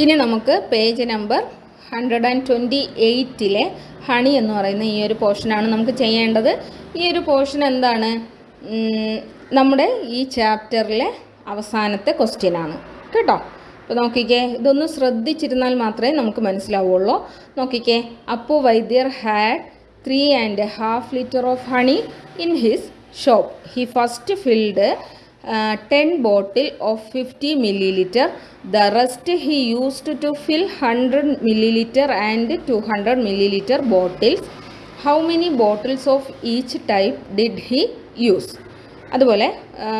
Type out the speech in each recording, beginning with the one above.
ഇനി നമുക്ക് page number hundred and twenty എയ്റ്റിലെ honey എന്ന് പറയുന്ന ഈ ഒരു പോർഷനാണ് നമുക്ക് ചെയ്യേണ്ടത്. ഈ ഒരു പോർഷൻ എന്താണ്? നമ്മുടെ ഈ ചാപ്റ്ററിലെ അവസാനത്തെ ക്വസ്റ്റ്യനാണ് കേട്ടോ? അപ്പോൾ നോക്കിക്കേ ഇതൊന്ന് ശ്രദ്ധിച്ചിരുന്നാൽ മാത്രമേ നമുക്ക് മനസ്സിലാവുള്ളൂ. നോക്കിക്കേ Appu Vaidyar had three and half litre of honey in his shop he first filled ten bottle of fifty millilitre the rest he used to fill hundred millilitre and two hundred millilitre bottles how many bottles of each type did he use അതുപോലെ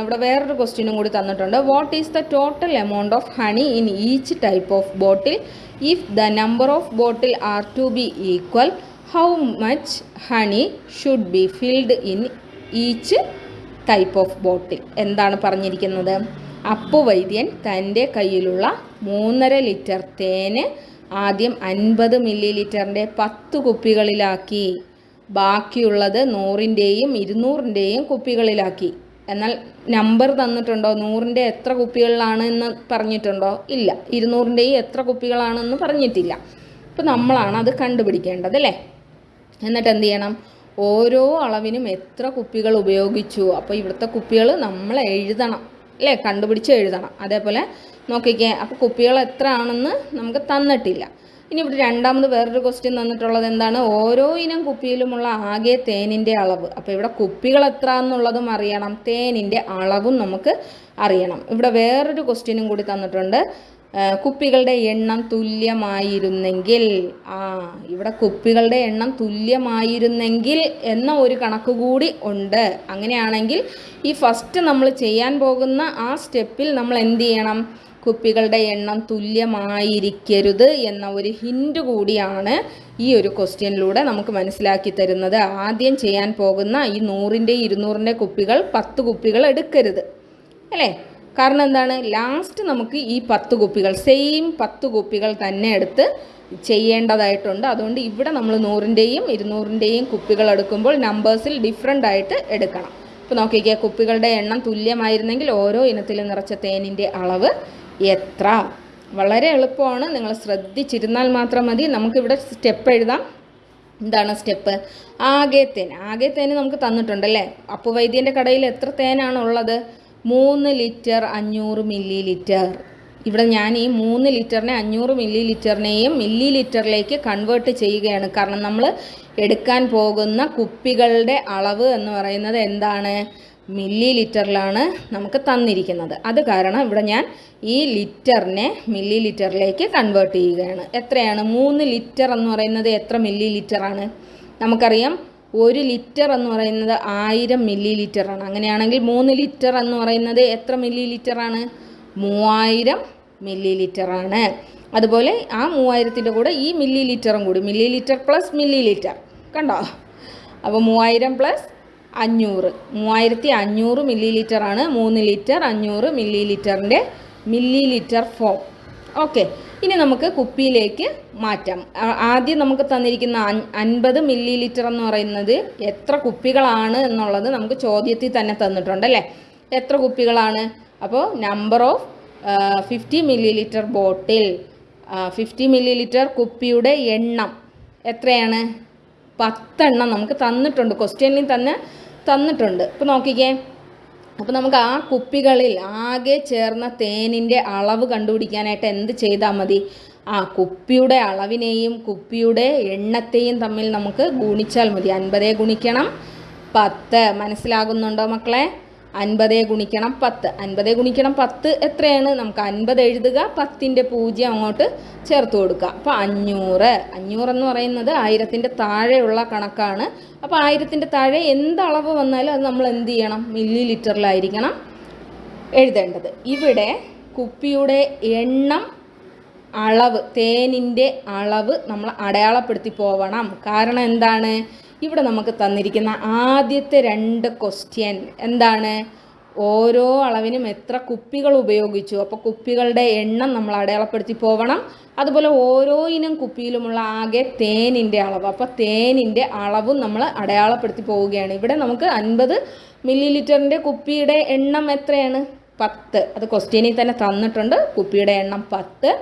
ഇവിടെ വേറൊരു ക്വസ്റ്റ്യനും കൂടി തന്നിട്ടുണ്ട്. What is the total amount of honey in each type of bottle if the number of bottle are to be equal how much honey should be filled in each type of bottle എന്താണ് പറഞ്ഞിരിക്കുന്നത്? അപ്പു വൈദ്യൻ തന്റെ കയ്യിലുള്ള മൂന്നര litre തേന് ആദ്യം അൻപത് മില്ലി ലിറ്ററിന്റെ പത്ത് കുപ്പികളിലാക്കി. ബാക്കിയുള്ളത് നൂറിന്റെയും ഇരുന്നൂറിന്റെയും കുപ്പികളിലാക്കി. എന്നാൽ നമ്പർ തന്നിട്ടുണ്ടോ? നൂറിന്റെ എത്ര കുപ്പികളിലാണ് എന്ന് പറഞ്ഞിട്ടുണ്ടോ? ഇല്ല. ഇരുന്നൂറിന്റെയും എത്ര കുപ്പികളാണെന്ന് പറഞ്ഞിട്ടില്ല. അപ്പോൾ നമ്മളാണ് അത് കണ്ടുപിടിക്കേണ്ടത് അല്ലേ? എന്നിട്ട് എന്ത് ചെയ്യണം? ഓരോ അളവിനും എത്ര കുപ്പികൾ ഉപയോഗിച്ചു? അപ്പോൾ ഇവിടുത്തെ കുപ്പികൾ നമ്മൾ എഴുതണം. അല്ലേ? കണ്ടുപിടിച്ച് എഴുതണം. അതേപോലെ നോക്കിക്കേ അപ്പോൾ കുപ്പികൾ എത്ര ആണെന്ന് നമുക്ക് തന്നിട്ടില്ല. ഇനി ഇവിടെ രണ്ടാമത് വേറൊരു ക്വസ്റ്റ്യൻ തന്നിട്ടുള്ളത് എന്താണ്? ഓരോ ഇനം കുപ്പിയിലുമുള്ള ആകെ തേനിന്റെ അളവ്. അപ്പോൾ ഇവിടെ കുപ്പികൾ എത്ര എന്നുള്ളതും അറിയണം. തേനിന്റെ അളവും നമുക്ക് അറിയണം. ഇവിടെ വേറൊരു ക്വസ്റ്റ്യനും കൂടി തന്നിട്ടുണ്ട്. കുപ്പികളുടെ എണ്ണം തുല്യമായിരുന്നെങ്കിൽ ആ ഇവിടെ കുപ്പികളുടെ എണ്ണം തുല്യമായിരുന്നെങ്കിൽ എന്ന ഒരു കണക്ക് കൂടി ഉണ്ട്. അങ്ങനെയാണെങ്കിൽ ഈ ഫസ്റ്റ് നമ്മൾ ചെയ്യാൻ പോകുന്ന ആ സ്റ്റെപ്പിൽ നമ്മൾ എന്ത് ചെയ്യണം? കുപ്പികളുടെ എണ്ണം തുല്യമായിരിക്കരുത് എന്ന ഒരു ഹിൻഡ് കൂടിയാണ് ഈ ഒരു ക്വസ്റ്റ്യനിലൂടെ നമുക്ക് മനസ്സിലാക്കി തരുന്നത്. ആദ്യം ചെയ്യാൻ പോകുന്ന ഈ നൂറിന്റെ ഇരുന്നൂറിന്റെ കുപ്പികൾ പത്ത് കുപ്പികൾ എടുക്കരുത്. അല്ലേ? കാരണം എന്താണ്? ലാസ്റ്റ് നമുക്ക് ഈ പത്ത് കുപ്പികൾ സെയിം പത്ത് കുപ്പികൾ തന്നെ എടുത്ത് ചെയ്യേണ്ടതായിട്ടുണ്ട്. അതുകൊണ്ട് ഇവിടെ നമ്മൾ നൂറിന്റെയും ഇരുന്നൂറിന്റെയും കുപ്പികൾ എടുക്കുമ്പോൾ നമ്പേഴ്സിൽ ഡിഫറെന്റ് ആയിട്ട് എടുക്കണം. ഇപ്പോൾ നോക്കിക്കേ കുപ്പികളുടെ എണ്ണം തുല്യമായിരുന്നെങ്കിൽ ഓരോ ഇനത്തിൽ നിറച്ച തേനിന്റെ അളവ് എത്ര? വളരെ എളുപ്പമാണ്. നിങ്ങൾ ശ്രദ്ധിച്ചിരുന്നാൽ മാത്രം മതി. നമുക്കിവിടെ സ്റ്റെപ്പ് എഴുതാം. എന്താണ് സ്റ്റെപ്പ് ആകെ തേൻ. ആകെ തേന് നമുക്ക് തന്നിട്ടുണ്ടല്ലേ അപ്പു വൈദ്യന്റെ കടയിൽ എത്ര തേനാണ് ഉള്ളത്? മൂന്ന് ലിറ്റർ അഞ്ഞൂറ് മില്ലി ലിറ്റർ ഇവിടെ ഞാൻ ഈ മൂന്ന് ലിറ്ററിനെ അഞ്ഞൂറ് മില്ലി ലിറ്ററിനെയും മില്ലി ലിറ്ററിലേക്ക് കൺവേർട്ട് ചെയ്യുകയാണ്. കാരണം നമ്മൾ എടുക്കാൻ പോകുന്ന കുപ്പികളുടെ അളവ് എന്ന് പറയുന്നത് എന്താണ്? മില്ലി ലിറ്ററിലാണ് നമുക്ക് തന്നിരിക്കുന്നത്. അത് കാരണം ഇവിടെ ഞാൻ ഈ ലിറ്ററിനെ മില്ലി ലിറ്ററിലേക്ക് കൺവേർട്ട് ചെയ്യുകയാണ്. എത്രയാണ്? മൂന്ന് ലിറ്റർ എന്ന് പറയുന്നത് എത്ര മില്ലി ലിറ്ററാണ് നമുക്കറിയാം ഒരു ലിറ്റർ എന്ന് പറയുന്നത് ആയിരം മില്ലി ലിറ്ററാണ് അങ്ങനെയാണെങ്കിൽ മൂന്ന് ലിറ്റർ എന്ന് പറയുന്നത് എത്ര മില്ലി ലിറ്ററാണ് മൂവായിരം മില്ലി ലിറ്ററാണ് അതുപോലെ ആ മൂവായിരത്തിന്റെ കൂടെ ഈ മില്ലി ലിറ്ററും കൂടി millilitre plus millilitre കണ്ടോ? അപ്പോൾ മൂവായിരം പ്ലസ് അഞ്ഞൂറ്. മൂവായിരത്തി അഞ്ഞൂറ് മില്ലി ലിറ്ററാണ് മൂന്ന് ലിറ്റർ അഞ്ഞൂറ് മില്ലി ലിറ്ററിന്റെ മില്ലി ലിറ്റർ ഫോം ഓക്കെ ഇനി നമുക്ക് കുപ്പിയിലേക്ക് മാറ്റാം. ആദ്യം നമുക്ക് തന്നിരിക്കുന്ന അൻ- അൻപത് മില്ലി ലിറ്റർ എന്ന് പറയുന്നത് എത്ര കുപ്പികളാണ് എന്നുള്ളത് നമുക്ക് ചോദ്യത്തിൽ തന്നെ തന്നിട്ടുണ്ട് അല്ലേ? എത്ര കുപ്പികളാണ്? അപ്പോൾ number of fifty millilitre bottle fifty millilitre കുപ്പിയുടെ എണ്ണം എത്രയാണ്? പത്തെണ്ണം നമുക്ക് തന്നിട്ടുണ്ട്. ക്വസ്റ്റ്യനിൽ തന്നെ തന്നിട്ടുണ്ട്. ഇപ്പോൾ നോക്കിക്കേ. അപ്പോൾ നമുക്ക് ആ കുപ്പികളിൽ ആകെ ചേർന്ന തേനിന്റെ അളവ് കണ്ടുപിടിക്കാനായിട്ട് എന്ത് ചെയ്താൽ മതി? ആ കുപ്പിയുടെ അളവിനെയും കുപ്പിയുടെ എണ്ണത്തെയും തമ്മിൽ നമുക്ക് ഗുണിച്ചാൽ മതി. അൻപതേ ഗുണിക്കണം. പത്ത്. മനസ്സിലാകുന്നുണ്ടോ മക്കളെ? അൻപതേ ഗുണിക്കണം പത്ത്. അൻപതേ ഗുണിക്കണം പത്ത് എത്രയാണ്? നമുക്ക് അൻപത് എഴുതുക പത്തിന്റെ പൂജ്യം അങ്ങോട്ട് ചേർത്ത് കൊടുക്കുക. അപ്പോൾ അഞ്ഞൂറ്. അഞ്ഞൂറ് എന്ന് പറയുന്നത് ആയിരത്തിന്റെ താഴെയുള്ള കണക്കാണ്. അപ്പോൾ ആയിരത്തിന്റെ താഴെ എന്ത് അളവ് വന്നാലും അത് നമ്മൾ എന്ത് ചെയ്യണം? മില്ലി ലിറ്ററിലായിരിക്കണം എഴുതേണ്ടത്. ഇവിടെ കുപ്പിയുടെ എണ്ണം അളവ് തേനിന്റെ അളവ് നമ്മൾ അടയാളപ്പെടുത്തി പോവണം. കാരണം എന്താണ്? ഇവിടെ നമുക്ക് തന്നിരിക്കുന്ന ആദ്യത്തെ രണ്ട് ക്വസ്റ്റ്യൻ എന്താണ്? ഓരോ അളവിനും എത്ര കുപ്പികൾ ഉപയോഗിച്ചു? അപ്പോൾ കുപ്പികളുടെ എണ്ണം നമ്മൾ അടയാളപ്പെടുത്തി പോകണം അതുപോലെ ഓരോ ഇനം കുപ്പിയിലുമുള്ള ആകെ തേനിന്റെ അളവ്. അപ്പോൾ തേനിന്റെ അളവും നമ്മൾ അടയാളപ്പെടുത്തി പോവുകയാണ്. ഇവിടെ നമുക്ക് അൻപത് മില്ലി ലിറ്ററിന്റെ കുപ്പിയുടെ എണ്ണം എത്രയാണ്? പത്ത്. അത് ക്വസ്റ്റ്യനിൽ തന്നെ തന്നിട്ടുണ്ട്. കുപ്പിയുടെ എണ്ണം പത്ത്.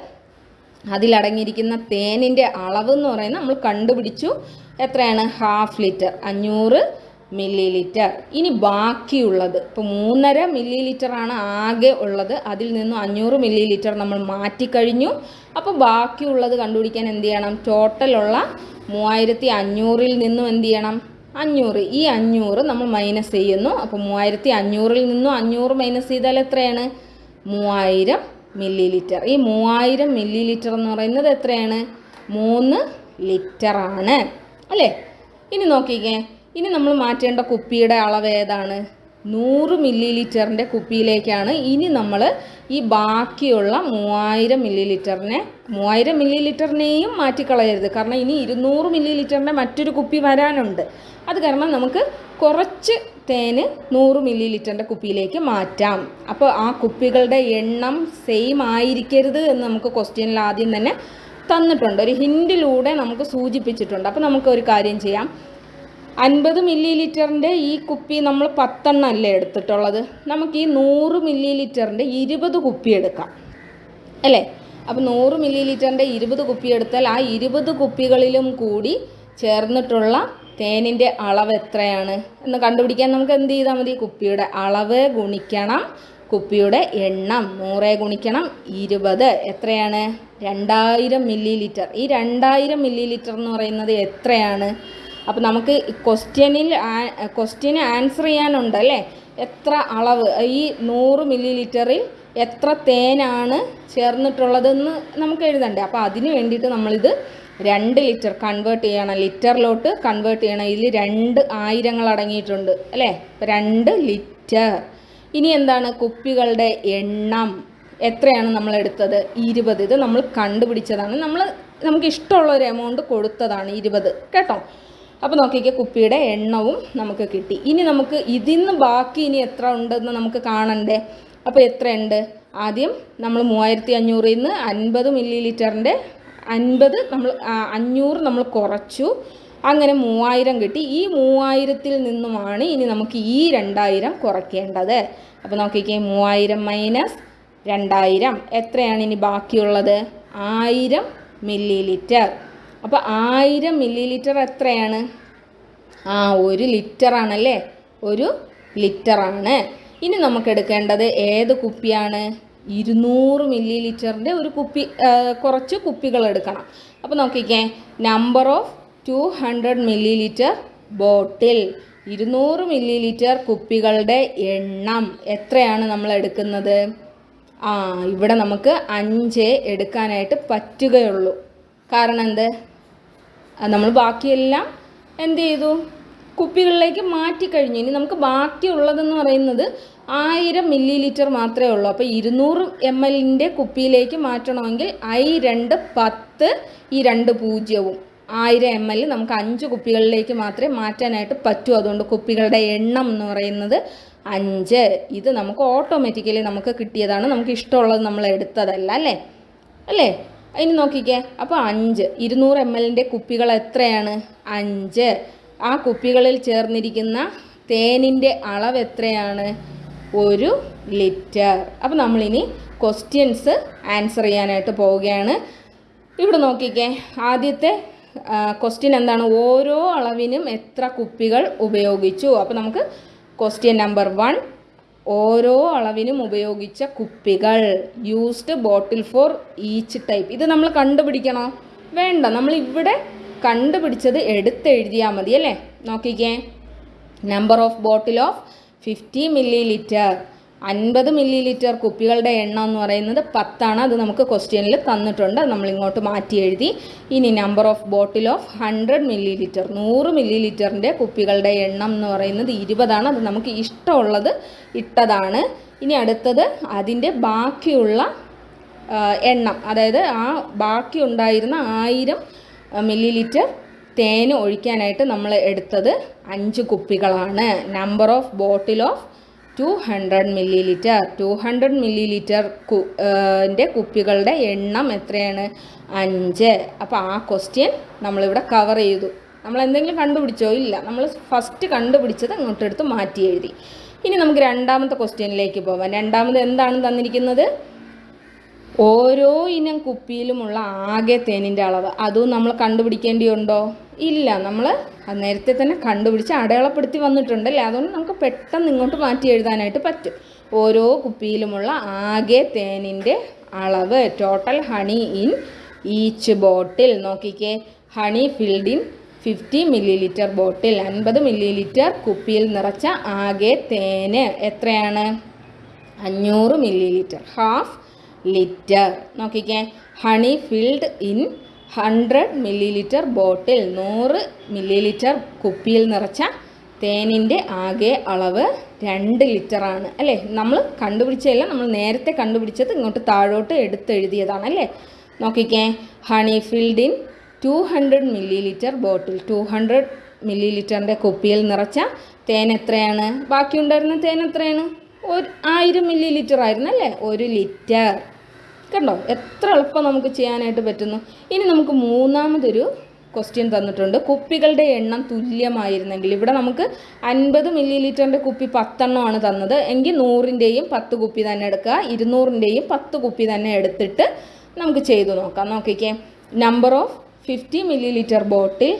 അതിലടങ്ങിയിരിക്കുന്ന തേനിന്റെ അളവ് എന്ന് പറയുന്നത് നമ്മൾ കണ്ടുപിടിച്ചു. എത്രയാണ്? Half litre. അഞ്ഞൂറ് മില്ലി ലിറ്റർ ഇനി ബാക്കിയുള്ളത്. ഇപ്പോൾ മൂന്നര മില്ലി ലിറ്ററാണ് ആകെ ഉള്ളത്. അതിൽ നിന്നും അഞ്ഞൂറ് മില്ലി ലിറ്റർ നമ്മൾ മാറ്റിക്കഴിഞ്ഞു. അപ്പോൾ ബാക്കിയുള്ളത് കണ്ടുപിടിക്കാൻ എന്ത് ചെയ്യണം? ടോട്ടലുള്ള മൂവായിരത്തി അഞ്ഞൂറിൽ നിന്നും എന്ത് ചെയ്യണം? അഞ്ഞൂറ്. ഈ അഞ്ഞൂറ് നമ്മൾ മൈനസ് ചെയ്യുന്നു. അപ്പോൾ മൂവായിരത്തി അഞ്ഞൂറിൽ നിന്നും അഞ്ഞൂറ് മൈനസ് ചെയ്താൽ എത്രയാണ്? മൂവായിരം മില്ലി ലിറ്റർ ഈ മൂവായിരം മില്ലി ലിറ്റർ എന്ന് പറയുന്നത് എത്രയാണ്? മൂന്ന് ലിറ്ററാണ്. അല്ലേ? ഇനി നോക്കിക്കേ. ഇനി നമ്മൾ മാറ്റേണ്ട കുപ്പിയുടെ അളവ് ഏതാണ്? നൂറ് മില്ലി ലിറ്ററിന്റെ കുപ്പിയിലേക്കാണ് ഇനി നമ്മൾ ഈ ബാക്കിയുള്ള മൂവായിരം മില്ലി ലിറ്ററിനെ മൂവായിരം മില്ലി ലിറ്ററിനെയും മാറ്റിക്കളയരുത്. കാരണം ഇനി ഇരുന്നൂറ് മില്ലി ലിറ്ററിന്റെ മറ്റൊരു കുപ്പി വരാനുണ്ട്. അത് കാരണം നമുക്ക് കുറച്ച് തേൻ നൂറ് മില്ലി ലിറ്ററിന്റെ കുപ്പിയിലേക്ക് മാറ്റാം. അപ്പോൾ ആ കുപ്പികളുടെ എണ്ണം സെയിം ആയിരിക്കരുത് എന്ന് നമുക്ക് ക്വസ്റ്റ്യനിൽ ആദ്യം തന്നെ തന്നിട്ടുണ്ട്. ഒരു ഹിൻഡിലൂടെ നമുക്ക് സൂചിപ്പിച്ചിട്ടുണ്ട്. അപ്പോൾ നമുക്ക് ഒരു കാര്യം ചെയ്യാം. അൻപത് മില്ലി ലിറ്ററിന്റെ ഈ കുപ്പി നമ്മൾ പത്തെണ്ണം അല്ലേ എടുത്തിട്ടുള്ളത്? നമുക്ക് ഈ നൂറ് മില്ലി ലിറ്ററിന്റെ ഇരുപത് കുപ്പി എടുക്കാം. അല്ലേ? അപ്പോൾ നൂറ് മില്ലി ലിറ്ററിന്റെ ഇരുപത് കുപ്പി എടുത്താൽ ആ ഇരുപത് കുപ്പികളിലും കൂടി ചേർന്നിട്ടുള്ള തേനിന്റെ അളവ് എത്രയാണ്? എന്ന് കണ്ടുപിടിക്കാൻ നമുക്ക് എന്ത് ചെയ്താൽ മതി? കുപ്പിയുടെ അളവ് ഗുണിക്കണം. കുപ്പിയുടെ എണ്ണം നൂറ് ഗുണിക്കണം. ഇരുപത്. എത്രയാണ്? രണ്ടായിരം മില്ലി ലിറ്റർ ഈ രണ്ടായിരം മില്ലി ലിറ്റർ എന്ന് പറയുന്നത് എത്രയാണ്? അപ്പോൾ നമുക്ക് ക്വസ്റ്റ്യനിൽ ക്വസ്റ്റ്യന് ആൻസർ ചെയ്യാനുണ്ട് അല്ലേ? എത്ര അളവ്? ഈ നൂറ് മില്ലി ലിറ്ററിൽ എത്ര തേനാണ് ചേർന്നിട്ടുള്ളതെന്ന് നമുക്ക് എഴുതണ്ടേ? അപ്പോൾ അതിന് വേണ്ടിയിട്ട് നമ്മളിത് രണ്ട് ലിറ്റർ കൺവേർട്ട് ചെയ്യണം. ലിറ്ററിലോട്ട് കൺവേർട്ട് ചെയ്യണം. ഇതിൽ രണ്ട് ആയിരങ്ങൾ അടങ്ങിയിട്ടുണ്ട് അല്ലേ? രണ്ട് ലിറ്റർ ഇനി എന്താണ്? കുപ്പികളുടെ എണ്ണം. എത്രയാണ് നമ്മൾ എടുത്തത് ഇരുപത്. ഇത് നമ്മൾ കണ്ടുപിടിച്ചതാണ്. നമ്മൾ നമുക്ക് ഇഷ്ടമുള്ള ഒരു എമൗണ്ട് കൊടുത്തതാണ് ഇരുപത്. കേട്ടോ? അപ്പോൾ നോക്കിക്കേ കുപ്പിയുടെ എണ്ണവും നമുക്ക് കിട്ടി. ഇനി നമുക്ക് ഇതിന്ന് ബാക്കി ഇനി എത്ര ഉണ്ടെന്ന് നമുക്ക് കാണണ്ടേ? അപ്പോൾ എത്രയുണ്ട്? ആദ്യം നമ്മൾ മൂവായിരത്തി അഞ്ഞൂറിൽ നിന്ന് അൻപത് മില്ലി ലിറ്ററിന്റെ അൻപത് നമ്മൾ അഞ്ഞൂറ് നമ്മൾ കുറച്ചു. അങ്ങനെ മൂവായിരം കിട്ടി. ഈ മൂവായിരത്തിൽ നിന്നുമാണ് ഇനി നമുക്ക് ഈ രണ്ടായിരം കുറയ്ക്കേണ്ടത്. അപ്പോൾ നോക്കിക്കേ മൂവായിരം മൈനസ് രണ്ടായിരം. എത്രയാണ് ഇനി ബാക്കിയുള്ളത്? ആയിരം മില്ലി ലിറ്റർ അപ്പോൾ ആയിരം മില്ലി ലിറ്റർ എത്രയാണ്? ആ ഒരു ലിറ്ററാണല്ലേ? ഒരു ലിറ്ററാണ്. ഇനി നമുക്ക് എടുക്കേണ്ടത് ഏത് കുപ്പിയാണ്? ഇരുന്നൂറ് മില്ലി ലിറ്ററിന്റെ ഒരു കുപ്പി കുറച്ച് കുപ്പികൾ എടുക്കണം. അപ്പോൾ നോക്കിക്കേ number of two hundred millilitre bottle ഇരുന്നൂറ് മില്ലി ലിറ്റർ കുപ്പികളുടെ എണ്ണം. എത്രയാണ് നമ്മൾ എടുക്കുന്നത്? ഇവിടെ നമുക്ക് അഞ്ച് എടുക്കാനായിട്ട് പറ്റുകയുള്ളൂ. കാരണം എന്ത്? നമ്മൾ ബാക്കിയെല്ലാം എന്ത് ചെയ്തു? കുപ്പികളിലേക്ക് മാറ്റിക്കഴിഞ്ഞു ഇനി നമുക്ക് ബാക്കിയുള്ളതെന്ന് പറയുന്നത് ആയിരം മില്ലി ലിറ്റർ മാത്രമേ ഉള്ളൂ. അപ്പോൾ ഇരുന്നൂറ് എം എല്ലിന്റെ കുപ്പിയിലേക്ക് മാറ്റണമെങ്കിൽ ഐ രണ്ട് പത്ത് ഈ രണ്ട് പൂജ്യവും ആയിരം എം എൽ നമുക്ക് അഞ്ച് കുപ്പികളിലേക്ക് മാത്രമേ മാറ്റാനായിട്ട് പറ്റൂ. അതുകൊണ്ട് കുപ്പികളുടെ എണ്ണം എന്ന് പറയുന്നത് അഞ്ച്. ഇത് നമുക്ക് ഓട്ടോമാറ്റിക്കലി നമുക്ക് കിട്ടിയതാണ്. നമുക്ക് ഇഷ്ടമുള്ളത് നമ്മൾ എടുത്തതല്ല അല്ലേ? അല്ലേ? ഇനി നോക്കിക്കേ. അപ്പോൾ അഞ്ച്. ഇരുന്നൂറ് എം എല്ലിന്റെ കുപ്പികൾ എത്രയാണ്? അഞ്ച്. ആ കുപ്പികളിൽ ചേർന്നിരിക്കുന്ന തേനിന്റെ അളവ് എത്രയാണ്? ഒരു ലിറ്റർ. അപ്പോൾ നമ്മളിനി ക്വസ്റ്റ്യൻസ് ആൻസർ ചെയ്യാനായിട്ട് പോവുകയാണ്. ഇവിടെ നോക്കിക്കേ. ആദ്യത്തെ ക്വസ്റ്റ്യൻ എന്താണ്? ഓരോ അളവിനും എത്ര കുപ്പികൾ ഉപയോഗിച്ചു? അപ്പോൾ നമുക്ക് ക്വസ്റ്റ്യൻ നമ്പർ വൺ ഓരോ അളവിനും ഉപയോഗിച്ച കുപ്പികൾ. Used bottle for each type ഇത് നമ്മൾ കണ്ടുപിടിക്കണോ? വേണ്ട. നമ്മൾ ഇവിടെ കണ്ടുപിടിച്ചത് എടുത്തെഴുതിയാൽ മതി അല്ലേ? നോക്കിക്കേ. Number of bottle of fifty millilitre അൻപത് മില്ലി ലിറ്റർ കുപ്പികളുടെ എണ്ണം എന്ന് പറയുന്നത് പത്താണ്. അത് നമുക്ക് ക്വസ്റ്റ്യനിൽ തന്നിട്ടുണ്ട്. നമ്മൾ ഇങ്ങോട്ട് മാറ്റി എഴുതി. ഇനി number of bottle of hundred millilitre നൂറ് മില്ലി ലിറ്ററിന്റെ കുപ്പികളുടെ എണ്ണം എന്ന് പറയുന്നത് ഇരുപതാണ്. അത് നമുക്ക് ഇഷ്ടമുള്ളത് ഇട്ടതാണ്. ഇനി അടുത്തത് അതിന്റെ ബാക്കിയുള്ള എണ്ണം. അതായത് ആ ബാക്കി ഉണ്ടായിരുന്ന ആയിരം മില്ലി ലിറ്റർ തേന് ഒഴിക്കാനായിട്ട് നമ്മൾ എടുത്തത് അഞ്ച് കുപ്പികളാണ്. Number of bottle of two hundred millilitre two hundred millilitre കുന്റെ കുപ്പികളുടെ എണ്ണം എത്രയാണ്? അഞ്ച്. അപ്പോൾ ആ ക്വസ്റ്റ്യൻ നമ്മളിവിടെ കവർ ചെയ്തു. നമ്മൾ എന്തെങ്കിലും കണ്ടുപിടിച്ചോ? ഇല്ല. നമ്മൾ ഫസ്റ്റ് കണ്ടുപിടിച്ചത് ഇങ്ങോട്ടെടുത്ത് മാറ്റി എഴുതി. ഇനി നമുക്ക് രണ്ടാമത്തെ ക്വസ്റ്റ്യനിലേക്ക് പോവാം. രണ്ടാമത് എന്താണ് തന്നിരിക്കുന്നത്? ഓരോ ഇനം കുപ്പിയിലുമുള്ള ആകെ തേനിന്റെ അളവ്. അതും നമ്മൾ കണ്ടുപിടിക്കേണ്ടിയുണ്ടോ? ഇല്ല നമ്മൾ നേരത്തെ തന്നെ കണ്ടുപിടിച്ച് അടയാളപ്പെടുത്തി വന്നിട്ടുണ്ടല്ലേ? അതുകൊണ്ട് നമുക്ക് പെട്ടെന്ന് ഇങ്ങോട്ട് മാറ്റി എഴുതാനായിട്ട് പറ്റും. ഓരോ കുപ്പിയിലുമുള്ള ആകെ തേനിന്റെ അളവ് total honey in each bottle നോക്കിക്കേ honey filled in fifty millilitre bottle അൻപത് മില്ലി ലിറ്റർ കുപ്പിയിൽ നിറച്ച ആകെ തേന് എത്രയാണ്? അഞ്ഞൂറ് മില്ലി ലിറ്റർ ഹാഫ് ലിറ്റർ നോക്കിക്കേ honey filled in hundred millilitre bottle നൂറ് മില്ലി ലിറ്റർ കുപ്പിയിൽ നിറച്ച തേനിന്റെ ആകെ അളവ് രണ്ട് ലിറ്ററാണ് അല്ലേ? നമ്മൾ കണ്ടുപിടിച്ചതല്ല നമ്മൾ നേരത്തെ കണ്ടുപിടിച്ചത് ഇങ്ങോട്ട് താഴോട്ട് എടുത്തെഴുതിയതാണ് അല്ലേ? നോക്കിക്കേ. Honey filled in two hundred millilitre bottle two hundred milli ലിറ്ററിന്റെ കുപ്പിയിൽ നിറച്ച തേൻ എത്രയാണ്? ബാക്കിയുണ്ടായിരുന്ന തേൻ എത്രയാണ്? ഒരു ആയിരം മില്ലി ലിറ്റർ ആയിരുന്നു അല്ലേ? ഒരു ലിറ്റർ. കണ്ടോ? എത്ര എളുപ്പം നമുക്ക് ചെയ്യാനായിട്ട് പറ്റുന്നു. ഇനി നമുക്ക് മൂന്നാമതൊരു ക്വസ്റ്റ്യൻ തന്നിട്ടുണ്ട്. കുപ്പികളുടെ എണ്ണം തുല്യമായിരുന്നെങ്കിൽ ഇവിടെ നമുക്ക് അൻപത് മില്ലി ലിറ്ററിന്റെ കുപ്പി പത്തെണ്ണമാണ് തന്നത്. എങ്കിൽ നൂറിന്റെയും പത്ത് കുപ്പി തന്നെ എടുക്കുക. ഇരുന്നൂറിന്റെയും പത്ത് കുപ്പി തന്നെ എടുത്തിട്ട് നമുക്ക് ചെയ്തു നോക്കാം. നോക്കിക്കേ. Number of fifty millilitre bottle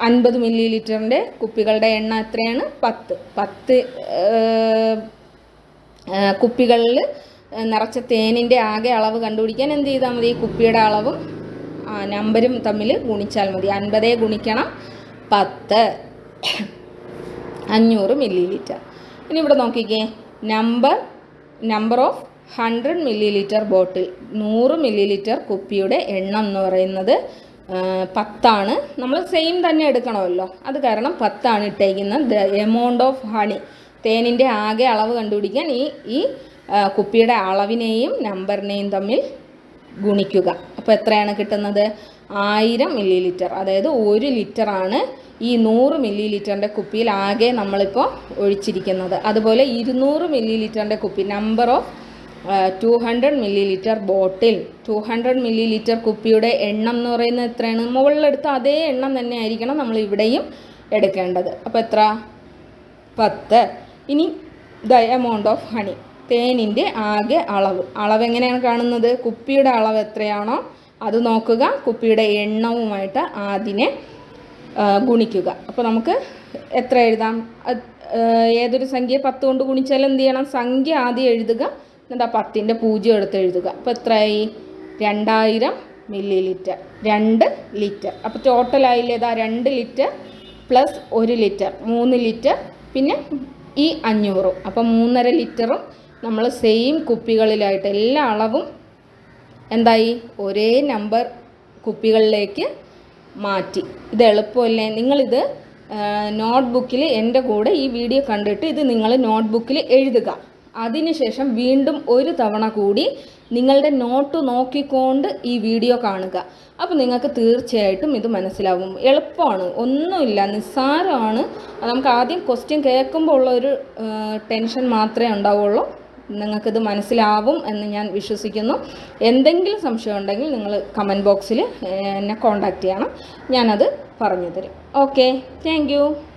അൻപത് മില്ലി ലിറ്ററിന്റെ കുപ്പികളുടെ എണ്ണം എത്രയാണ്? പത്ത്. പത്ത് കുപ്പികളിൽ നിറച്ച തേനിന്റെ ആകെ അളവ് കണ്ടുപിടിക്കാൻ എന്ത് ചെയ്താൽ മതി? കുപ്പിയുടെ അളവും നമ്പരും തമ്മിൽ ഗുണിച്ചാൽ മതി. അൻപതേ ഗുണിക്കണം പത്ത്. അഞ്ഞൂറ് മില്ലി ലിറ്റർ ഇനി ഇവിടെ നോക്കിക്കേ. Number number of hundred millilitre bottle നൂറ് മില്ലി ലിറ്റർ കുപ്പിയുടെ എണ്ണം എന്ന് പറയുന്നത് പത്താണ്. നമ്മൾ സെയിം തന്നെ എടുക്കണമല്ലോ. അത് കാരണം പത്താണ് ഇട്ടേക്കുന്നത്. ദ എമൗണ്ട് ഓഫ് ഹണി തേനിന്റെ ആകെ അളവ് കണ്ടുപിടിക്കാൻ ഈ ഈ കുപ്പിയുടെ അളവിനെയും നമ്പറിനെയും തമ്മിൽ ഗുണിക്കുക. അപ്പോൾ എത്രയാണ് കിട്ടുന്നത്? ആയിരം മില്ലി ലിറ്റർ അതായത് ഒരു ലിറ്ററാണ് ഈ നൂറ് മില്ലി ലിറ്ററിന്റെ കുപ്പിയിൽ ആകെ നമ്മളിപ്പോൾ ഒഴിച്ചിരിക്കുന്നത്. അതുപോലെ ഇരുന്നൂറ് മില്ലി ലിറ്ററിന്റെ കുപ്പി number of two hundred millilitre bottle two hundred millilitre കുപ്പിയുടെ എണ്ണം എന്ന് പറയുന്നത് എത്രയാണ്? മുകളിലെടുത്ത അതേ എണ്ണം തന്നെ ആയിരിക്കണം നമ്മൾ ഇവിടെയും എടുക്കേണ്ടത്. അപ്പോൾ എത്ര? പത്ത്. ഇനി ദ എമൗണ്ട് ഓഫ് ഹണി തേനിന്റെ ആകെ അളവ്. അളവ് എങ്ങനെയാണ് കാണുന്നത്? കുപ്പിയുടെ അളവ് എത്രയാണോ അത് നോക്കുക. കുപ്പിയുടെ എണ്ണവുമായിട്ട് അതിനെ ഗുണിക്കുക. അപ്പോൾ നമുക്ക് എത്ര എഴുതാം? ഏതൊരു സംഖ്യ പത്ത് കൊണ്ട് ഗുണിച്ചാൽ എന്ത് ചെയ്യണം? സംഖ്യ ആദ്യം എഴുതുക. എന്നിട്ട് ആ പത്തിന്റെ പൂജ്യം എടുത്ത് എഴുതുക. അപ്പോൾ എത്രയായി? രണ്ടായിരം മില്ലി ലിറ്റർ രണ്ട് ലിറ്റർ. അപ്പോൾ ടോട്ടലായില്ലേ ഇതാ രണ്ട് ലിറ്റർ പ്ലസ് ഒരു ലിറ്റർ. മൂന്ന് ലിറ്റർ. പിന്നെ ഈ അഞ്ഞൂറും. അപ്പോൾ മൂന്നര ലിറ്ററും നമ്മൾ സെയിം കുപ്പികളിലായിട്ട് എല്ലാ അളവും എന്തായി? ഒരേ നമ്പർ കുപ്പികളിലേക്ക് മാറ്റി. ഇത് എളുപ്പമല്ലേ? നിങ്ങളിത് നോട്ട്ബുക്കിൽ എന്റെ കൂടെ ഈ വീഡിയോ കണ്ടിട്ട് ഇത് നിങ്ങൾ നോട്ട്ബുക്കിൽ എഴുതുക. അതിനുശേഷം വീണ്ടും ഒരു തവണ കൂടി നിങ്ങളുടെ നോട്ട് നോക്കിക്കൊണ്ട് ഈ വീഡിയോ കാണുക. അപ്പോൾ നിങ്ങൾക്ക് തീർച്ചയായിട്ടും ഇത് മനസ്സിലാവും. എളുപ്പമാണ്. ഒന്നുമില്ല. നിസ്സാരമാണ്. നമുക്ക് ആദ്യം ക്വസ്റ്റ്യൻ കേൾക്കുമ്പോൾ ഉള്ള ഒരു ടെൻഷൻ മാത്രമേ ഉണ്ടാവുള്ളൂ. നിങ്ങൾക്കിത് മനസ്സിലാവും എന്ന് ഞാൻ വിശ്വസിക്കുന്നു. എന്തെങ്കിലും സംശയം ഉണ്ടെങ്കിൽ നിങ്ങൾ കമന്റ് ബോക്സിൽ എന്നെ കോൺടാക്റ്റ് ചെയ്യണം. ഞാനത് പറഞ്ഞു തരും. Okay thank